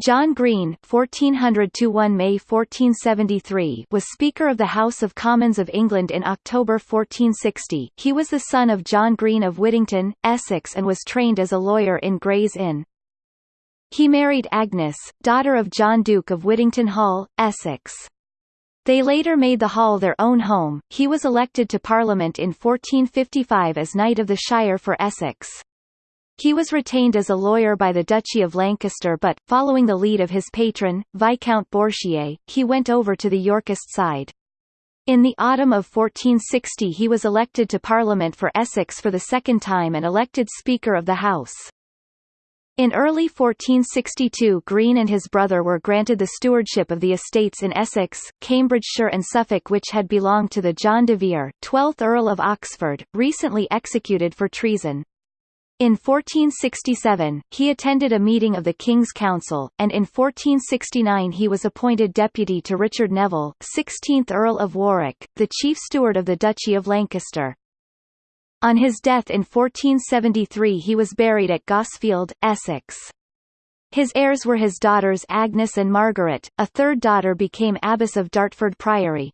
John Green (1400–1 May 1473) was Speaker of the House of Commons of England in October 1460. He was the son of John Green of Whittington, Essex, and was trained as a lawyer in Gray's Inn. He married Agnes, daughter of John Duke of Whittington Hall, Essex. They later made the hall their own home. He was elected to Parliament in 1455 as Knight of the Shire for Essex. He was retained as a lawyer by the Duchy of Lancaster but, following the lead of his patron, Viscount Bourchier, he went over to the Yorkist side. In the autumn of 1460 he was elected to Parliament for Essex for the second time and elected Speaker of the House. In early 1462 Green and his brother were granted the stewardship of the estates in Essex, Cambridgeshire and Suffolk which had belonged to the John de Vere, 12th Earl of Oxford, recently executed for treason. In 1467, he attended a meeting of the King's Council, and in 1469 he was appointed deputy to Richard Neville, 16th Earl of Warwick, the chief steward of the Duchy of Lancaster. On his death in 1473 he was buried at Gosfield, Essex. His heirs were his daughters Agnes and Margaret, a third daughter became abbess of Dartford Priory.